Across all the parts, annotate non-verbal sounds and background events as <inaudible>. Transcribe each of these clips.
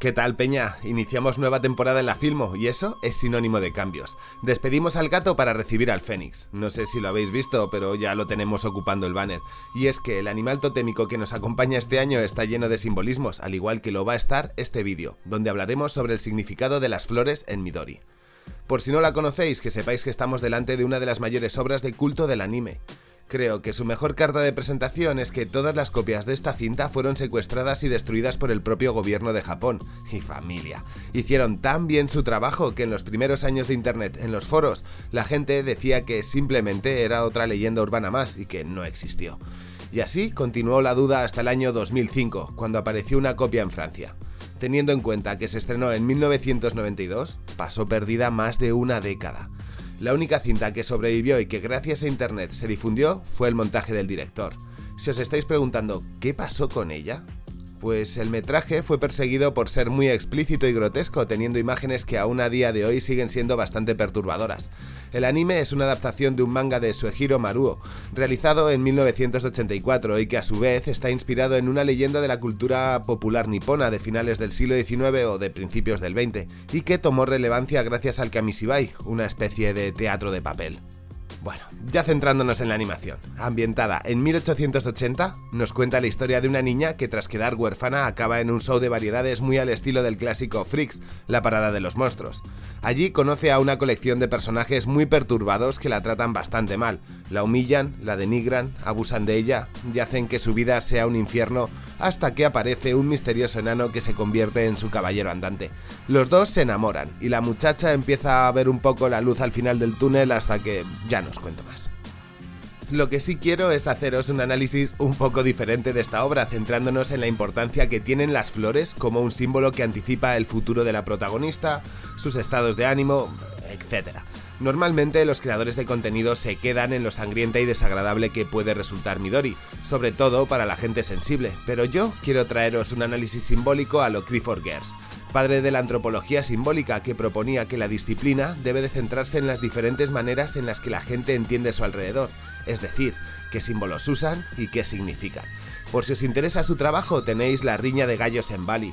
¿Qué tal, Peña? Iniciamos nueva temporada en la Filmo y eso es sinónimo de cambios. Despedimos al gato para recibir al Fénix. No sé si lo habéis visto, pero ya lo tenemos ocupando el banner. Y es que el animal totémico que nos acompaña este año está lleno de simbolismos, al igual que lo va a estar este vídeo, donde hablaremos sobre el significado de las flores en Midori. Por si no la conocéis, que sepáis que estamos delante de una de las mayores obras de culto del anime. Creo que su mejor carta de presentación es que todas las copias de esta cinta fueron secuestradas y destruidas por el propio gobierno de Japón y familia. Hicieron tan bien su trabajo que en los primeros años de internet, en los foros, la gente decía que simplemente era otra leyenda urbana más y que no existió. Y así continuó la duda hasta el año 2005, cuando apareció una copia en Francia. Teniendo en cuenta que se estrenó en 1992, pasó perdida más de una década. La única cinta que sobrevivió y que gracias a internet se difundió fue el montaje del director. Si os estáis preguntando qué pasó con ella, pues el metraje fue perseguido por ser muy explícito y grotesco, teniendo imágenes que aún a día de hoy siguen siendo bastante perturbadoras. El anime es una adaptación de un manga de Suehiro Maruo, realizado en 1984 y que a su vez está inspirado en una leyenda de la cultura popular nipona de finales del siglo XIX o de principios del XX, y que tomó relevancia gracias al kamishibai, una especie de teatro de papel. Bueno, ya centrándonos en la animación. Ambientada en 1880, nos cuenta la historia de una niña que tras quedar huérfana acaba en un show de variedades muy al estilo del clásico Freaks, la parada de los monstruos. Allí conoce a una colección de personajes muy perturbados que la tratan bastante mal, la humillan, la denigran, abusan de ella y hacen que su vida sea un infierno hasta que aparece un misterioso enano que se convierte en su caballero andante. Los dos se enamoran y la muchacha empieza a ver un poco la luz al final del túnel hasta que ya no cuento más. Lo que sí quiero es haceros un análisis un poco diferente de esta obra, centrándonos en la importancia que tienen las flores como un símbolo que anticipa el futuro de la protagonista, sus estados de ánimo, etc. Normalmente los creadores de contenido se quedan en lo sangrienta y desagradable que puede resultar Midori, sobre todo para la gente sensible, pero yo quiero traeros un análisis simbólico a lo Clifford Gers, padre de la antropología simbólica que proponía que la disciplina debe de centrarse en las diferentes maneras en las que la gente entiende su alrededor, es decir, qué símbolos usan y qué significan. Por si os interesa su trabajo tenéis la riña de gallos en Bali.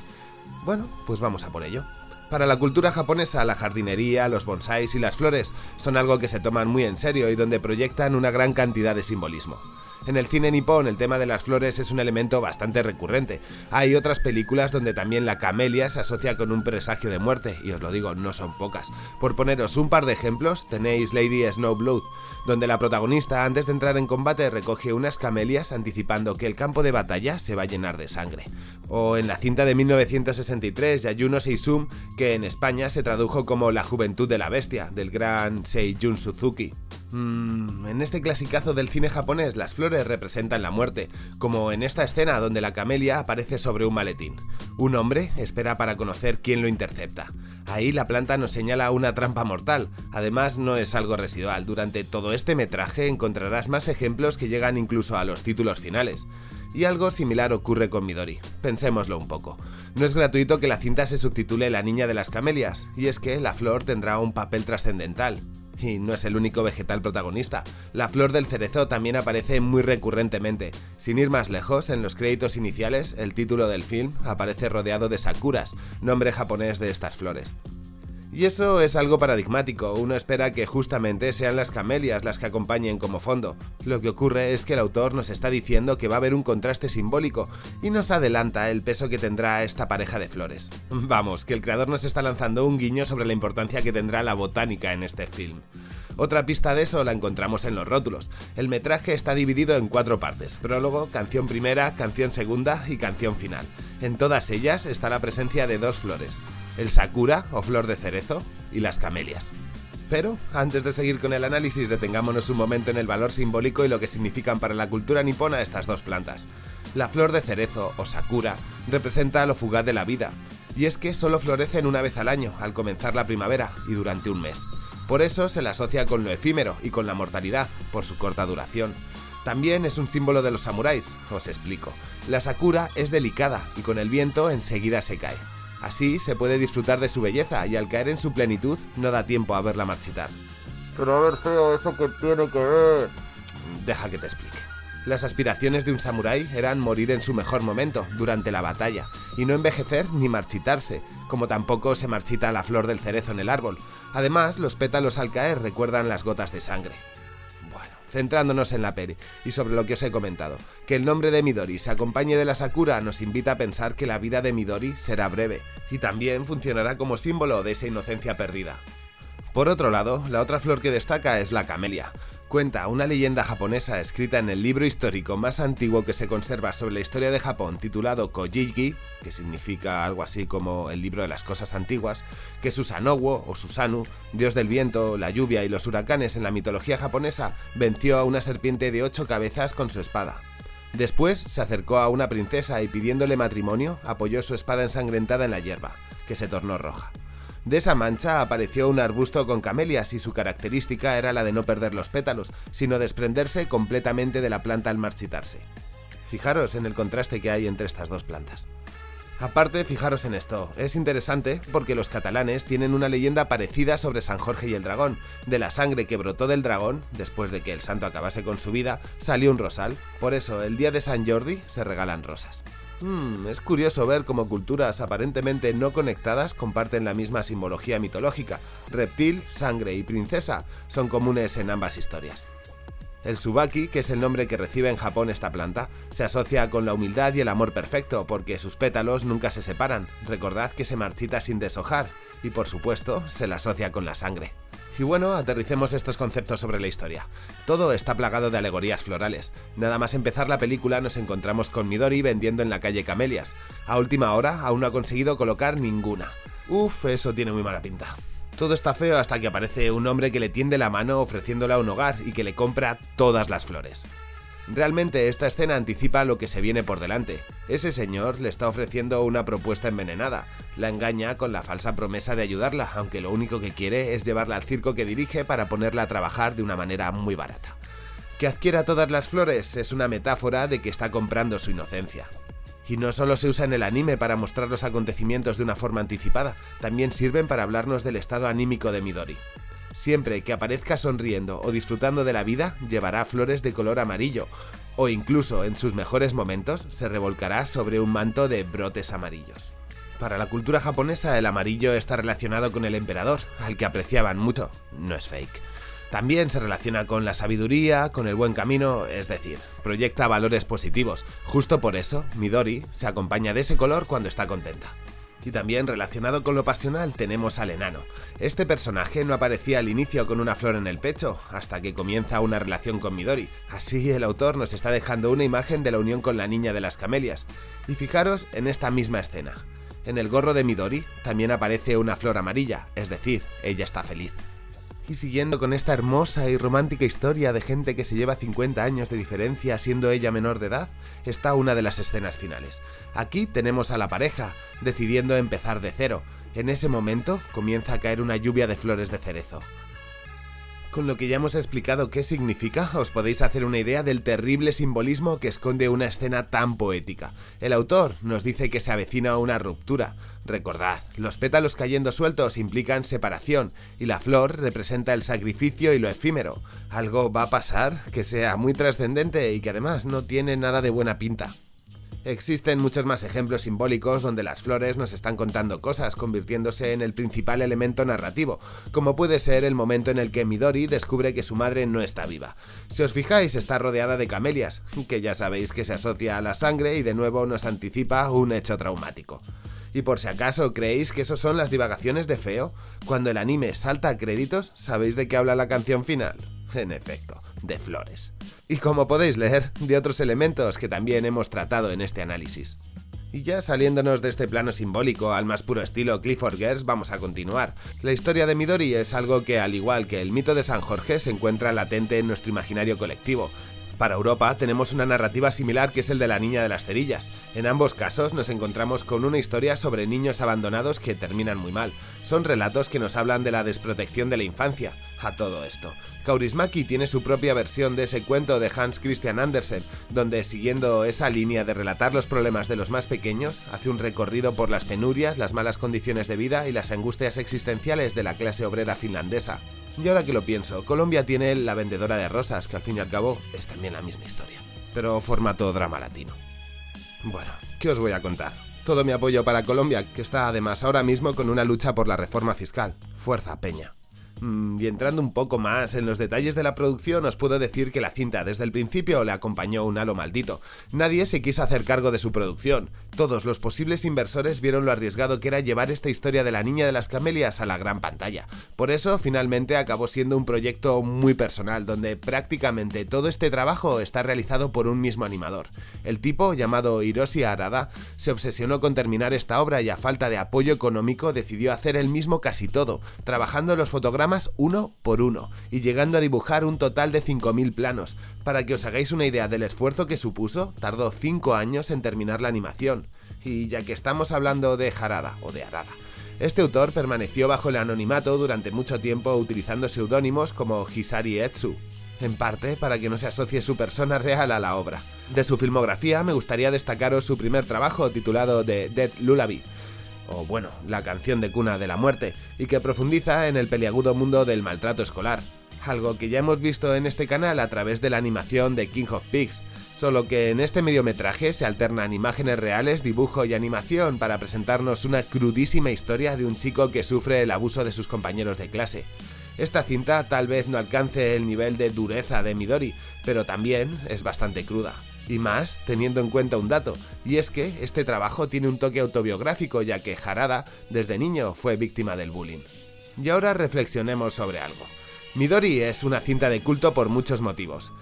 Bueno, pues vamos a por ello. Para la cultura japonesa, la jardinería, los bonsáis y las flores son algo que se toman muy en serio y donde proyectan una gran cantidad de simbolismo. En el cine nipón el tema de las flores es un elemento bastante recurrente. Hay otras películas donde también la camelia se asocia con un presagio de muerte, y os lo digo, no son pocas. Por poneros un par de ejemplos, tenéis Lady Snowblood, donde la protagonista antes de entrar en combate recoge unas camelias anticipando que el campo de batalla se va a llenar de sangre. O en la cinta de 1963, Yayuno Seisum, que en España se tradujo como La juventud de la bestia, del gran Seijun Suzuki. Mm, en este clasicazo del cine japonés las flores representan la muerte, como en esta escena donde la camelia aparece sobre un maletín. Un hombre espera para conocer quién lo intercepta. Ahí la planta nos señala una trampa mortal, además no es algo residual, durante todo este metraje encontrarás más ejemplos que llegan incluso a los títulos finales. Y algo similar ocurre con Midori. Pensémoslo un poco. No es gratuito que la cinta se subtitule La niña de las camelias, y es que la flor tendrá un papel trascendental. Y no es el único vegetal protagonista. La flor del cerezo también aparece muy recurrentemente. Sin ir más lejos, en los créditos iniciales, el título del film aparece rodeado de sakuras, nombre japonés de estas flores. Y eso es algo paradigmático, uno espera que justamente sean las camelias las que acompañen como fondo. Lo que ocurre es que el autor nos está diciendo que va a haber un contraste simbólico y nos adelanta el peso que tendrá esta pareja de flores. <laughs> Vamos, que el creador nos está lanzando un guiño sobre la importancia que tendrá la botánica en este film. Otra pista de eso la encontramos en los rótulos. El metraje está dividido en cuatro partes, prólogo, canción primera, canción segunda y canción final. En todas ellas está la presencia de dos flores, el sakura o flor de cerezo y las camelias. Pero, antes de seguir con el análisis, detengámonos un momento en el valor simbólico y lo que significan para la cultura nipona estas dos plantas. La flor de cerezo, o sakura, representa lo fugaz de la vida, y es que solo florecen una vez al año, al comenzar la primavera, y durante un mes. Por eso se la asocia con lo efímero y con la mortalidad, por su corta duración. También es un símbolo de los samuráis, os explico. La sakura es delicada y con el viento enseguida se cae. Así se puede disfrutar de su belleza y al caer en su plenitud no da tiempo a verla marchitar. Pero a ver, feo, ¿eso que tiene que ver? Deja que te explique. Las aspiraciones de un samurái eran morir en su mejor momento, durante la batalla, y no envejecer ni marchitarse, como tampoco se marchita la flor del cerezo en el árbol. Además, los pétalos al caer recuerdan las gotas de sangre. Centrándonos en la peri y sobre lo que os he comentado, que el nombre de Midori se acompañe de la Sakura nos invita a pensar que la vida de Midori será breve, y también funcionará como símbolo de esa inocencia perdida. Por otro lado, la otra flor que destaca es la camelia. Cuenta una leyenda japonesa escrita en el libro histórico más antiguo que se conserva sobre la historia de Japón titulado Kojiki, que significa algo así como el libro de las cosas antiguas, que Susanowo o Susanu, dios del viento, la lluvia y los huracanes en la mitología japonesa, venció a una serpiente de ocho cabezas con su espada. Después se acercó a una princesa y pidiéndole matrimonio apoyó su espada ensangrentada en la hierba, que se tornó roja. De esa mancha apareció un arbusto con camelias y su característica era la de no perder los pétalos, sino desprenderse completamente de la planta al marchitarse. Fijaros en el contraste que hay entre estas dos plantas. Aparte, fijaros en esto, es interesante porque los catalanes tienen una leyenda parecida sobre San Jorge y el dragón. De la sangre que brotó del dragón, después de que el santo acabase con su vida, salió un rosal. Por eso, el día de San Jordi se regalan rosas. Hmm, es curioso ver cómo culturas aparentemente no conectadas comparten la misma simbología mitológica. Reptil, sangre y princesa son comunes en ambas historias. El subaki, que es el nombre que recibe en Japón esta planta, se asocia con la humildad y el amor perfecto, porque sus pétalos nunca se separan. Recordad que se marchita sin deshojar, y por supuesto, se la asocia con la sangre. Y bueno, aterricemos estos conceptos sobre la historia. Todo está plagado de alegorías florales. Nada más empezar la película nos encontramos con Midori vendiendo en la calle camelias. A última hora aún no ha conseguido colocar ninguna. Uf, eso tiene muy mala pinta. Todo está feo hasta que aparece un hombre que le tiende la mano ofreciéndole un hogar y que le compra todas las flores. Realmente esta escena anticipa lo que se viene por delante. Ese señor le está ofreciendo una propuesta envenenada, la engaña con la falsa promesa de ayudarla, aunque lo único que quiere es llevarla al circo que dirige para ponerla a trabajar de una manera muy barata. Que adquiera todas las flores es una metáfora de que está comprando su inocencia. Y no solo se usa en el anime para mostrar los acontecimientos de una forma anticipada, también sirven para hablarnos del estado anímico de Midori. Siempre que aparezca sonriendo o disfrutando de la vida, llevará flores de color amarillo, o incluso en sus mejores momentos se revolcará sobre un manto de brotes amarillos. Para la cultura japonesa el amarillo está relacionado con el emperador, al que apreciaban mucho, no es fake. También se relaciona con la sabiduría, con el buen camino, es decir, proyecta valores positivos. Justo por eso, Midori se acompaña de ese color cuando está contenta. Y también relacionado con lo pasional tenemos al enano. Este personaje no aparecía al inicio con una flor en el pecho, hasta que comienza una relación con Midori. Así el autor nos está dejando una imagen de la unión con la niña de las camelias. Y fijaros en esta misma escena. En el gorro de Midori también aparece una flor amarilla, es decir, ella está feliz. Y siguiendo con esta hermosa y romántica historia de gente que se lleva 50 años de diferencia siendo ella menor de edad, está una de las escenas finales. Aquí tenemos a la pareja, decidiendo empezar de cero. En ese momento comienza a caer una lluvia de flores de cerezo. Con lo que ya hemos explicado qué significa, os podéis hacer una idea del terrible simbolismo que esconde una escena tan poética. El autor nos dice que se avecina una ruptura. Recordad, los pétalos cayendo sueltos implican separación, y la flor representa el sacrificio y lo efímero. Algo va a pasar que sea muy trascendente y que además no tiene nada de buena pinta. Existen muchos más ejemplos simbólicos donde las flores nos están contando cosas, convirtiéndose en el principal elemento narrativo, como puede ser el momento en el que Midori descubre que su madre no está viva. Si os fijáis, está rodeada de camelias, que ya sabéis que se asocia a la sangre y de nuevo nos anticipa un hecho traumático. Y por si acaso creéis que eso son las divagaciones de Feo, cuando el anime salta a créditos, ¿sabéis de qué habla la canción final? En efecto, de flores. Y como podéis leer, de otros elementos que también hemos tratado en este análisis. Y ya saliéndonos de este plano simbólico al más puro estilo Clifford Gers, vamos a continuar. La historia de Midori es algo que, al igual que el mito de San Jorge, se encuentra latente en nuestro imaginario colectivo, para Europa tenemos una narrativa similar que es el de la niña de las cerillas. En ambos casos nos encontramos con una historia sobre niños abandonados que terminan muy mal. Son relatos que nos hablan de la desprotección de la infancia. A todo esto, Kaurismäki tiene su propia versión de ese cuento de Hans Christian Andersen, donde siguiendo esa línea de relatar los problemas de los más pequeños, hace un recorrido por las penurias, las malas condiciones de vida y las angustias existenciales de la clase obrera finlandesa. Y ahora que lo pienso, Colombia tiene la vendedora de rosas, que al fin y al cabo es también la misma historia. pero formato drama latino. Bueno, ¿qué os voy a contar? Todo mi apoyo para Colombia, que está además ahora mismo con una lucha por la reforma fiscal. Fuerza, Peña. Mm, y entrando un poco más en los detalles de la producción, os puedo decir que la cinta desde el principio le acompañó un halo maldito. Nadie se quiso hacer cargo de su producción. Todos los posibles inversores vieron lo arriesgado que era llevar esta historia de la niña de las camelias a la gran pantalla. Por eso, finalmente acabó siendo un proyecto muy personal, donde prácticamente todo este trabajo está realizado por un mismo animador. El tipo, llamado Hiroshi Arada, se obsesionó con terminar esta obra y a falta de apoyo económico decidió hacer él mismo casi todo, trabajando los fotogramas uno por uno y llegando a dibujar un total de 5.000 planos. Para que os hagáis una idea del esfuerzo que supuso, tardó 5 años en terminar la animación. Y ya que estamos hablando de Harada o de Arada, este autor permaneció bajo el anonimato durante mucho tiempo utilizando seudónimos como Hisari Etsu, en parte para que no se asocie su persona real a la obra. De su filmografía me gustaría destacaros su primer trabajo titulado The Dead Lullaby, o bueno, la canción de cuna de la muerte, y que profundiza en el peliagudo mundo del maltrato escolar, algo que ya hemos visto en este canal a través de la animación de King of Pigs, solo que en este mediometraje se alternan imágenes reales, dibujo y animación para presentarnos una crudísima historia de un chico que sufre el abuso de sus compañeros de clase. Esta cinta tal vez no alcance el nivel de dureza de Midori, pero también es bastante cruda. Y más teniendo en cuenta un dato, y es que este trabajo tiene un toque autobiográfico ya que Harada desde niño fue víctima del bullying. Y ahora reflexionemos sobre algo. Midori es una cinta de culto por muchos motivos.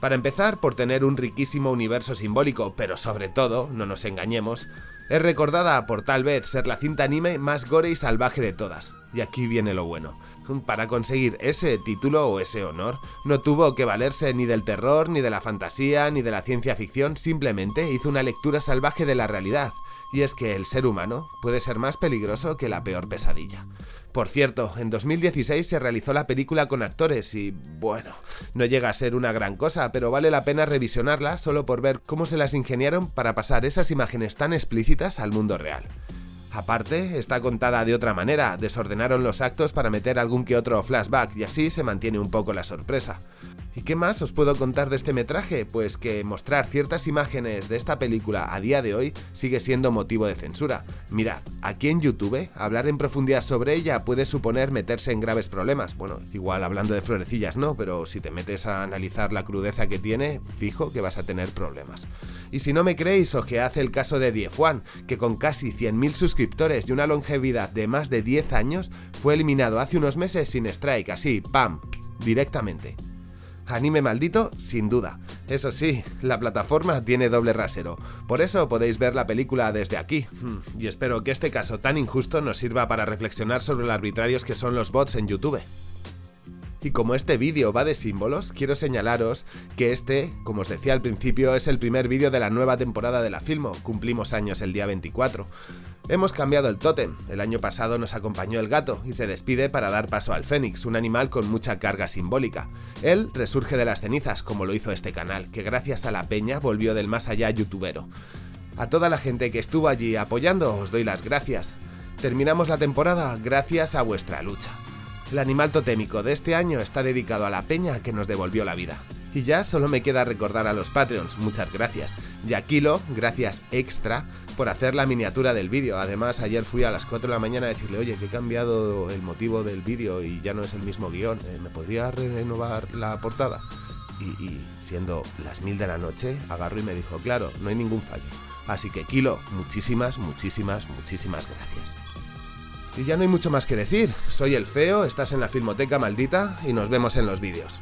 Para empezar, por tener un riquísimo universo simbólico, pero sobre todo, no nos engañemos, es recordada por tal vez ser la cinta anime más gore y salvaje de todas. Y aquí viene lo bueno. Para conseguir ese título o ese honor, no tuvo que valerse ni del terror, ni de la fantasía, ni de la ciencia ficción, simplemente hizo una lectura salvaje de la realidad, y es que el ser humano puede ser más peligroso que la peor pesadilla. Por cierto, en 2016 se realizó la película con actores y, bueno, no llega a ser una gran cosa, pero vale la pena revisionarla solo por ver cómo se las ingeniaron para pasar esas imágenes tan explícitas al mundo real. Aparte, está contada de otra manera, desordenaron los actos para meter algún que otro flashback y así se mantiene un poco la sorpresa. ¿Y qué más os puedo contar de este metraje? Pues que mostrar ciertas imágenes de esta película a día de hoy sigue siendo motivo de censura. Mirad, aquí en YouTube, hablar en profundidad sobre ella puede suponer meterse en graves problemas. Bueno, igual hablando de florecillas no, pero si te metes a analizar la crudeza que tiene, fijo que vas a tener problemas. Y si no me creéis, hace el caso de Dief One, que con casi 100.000 suscriptores y una longevidad de más de 10 años, fue eliminado hace unos meses sin strike, así, ¡pam!, directamente. Anime maldito, sin duda. Eso sí, la plataforma tiene doble rasero, por eso podéis ver la película desde aquí. Hmm, y espero que este caso tan injusto nos sirva para reflexionar sobre lo arbitrarios que son los bots en YouTube. Y como este vídeo va de símbolos, quiero señalaros que este, como os decía al principio, es el primer vídeo de la nueva temporada de la Filmo, cumplimos años el día 24. Hemos cambiado el tótem, el año pasado nos acompañó el gato y se despide para dar paso al fénix, un animal con mucha carga simbólica. Él resurge de las cenizas, como lo hizo este canal, que gracias a la peña volvió del más allá youtubero. A toda la gente que estuvo allí apoyando os doy las gracias. Terminamos la temporada gracias a vuestra lucha. El animal totémico de este año está dedicado a la peña que nos devolvió la vida. Y ya solo me queda recordar a los Patreons, muchas gracias. Y a Kilo, gracias extra por hacer la miniatura del vídeo. Además, ayer fui a las 4 de la mañana a decirle, oye, que he cambiado el motivo del vídeo y ya no es el mismo guion. Eh, ¿Me podría renovar la portada? Y, siendo las mil de la noche, agarró y me dijo, claro, no hay ningún fallo. Así que Kilo, muchísimas, muchísimas, muchísimas gracias. Y ya no hay mucho más que decir. Soy el Feo, estás en la Filmoteca Maldita y nos vemos en los vídeos.